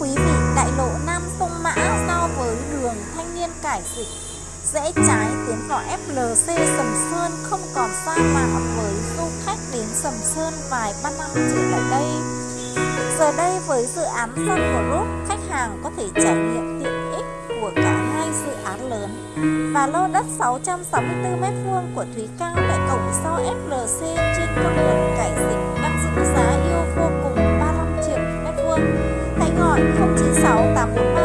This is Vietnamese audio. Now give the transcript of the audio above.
quý vị, đại lộ Nam Sông Mã giao với đường Thanh Niên Cải Dịch rẽ trái tiến vào FLC Sầm Sơn không còn xa lạ với du khách đến Sầm Sơn vài ba năm trở lại đây. Giờ đây với dự án Sun Group, khách hàng có thể trải nghiệm tiện ích của cả hai dự án lớn và lô đất 664m2 của Thúy Cao tại cổng sau FLC trên con đường 096841